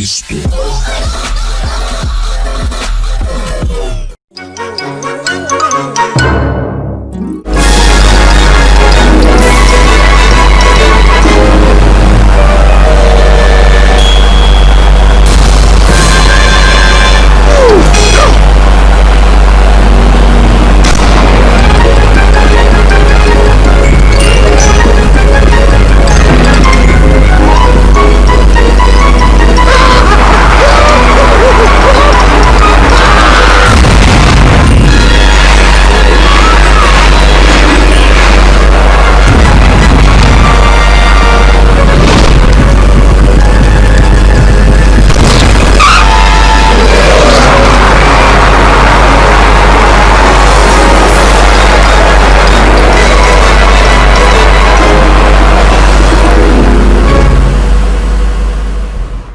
Cristo.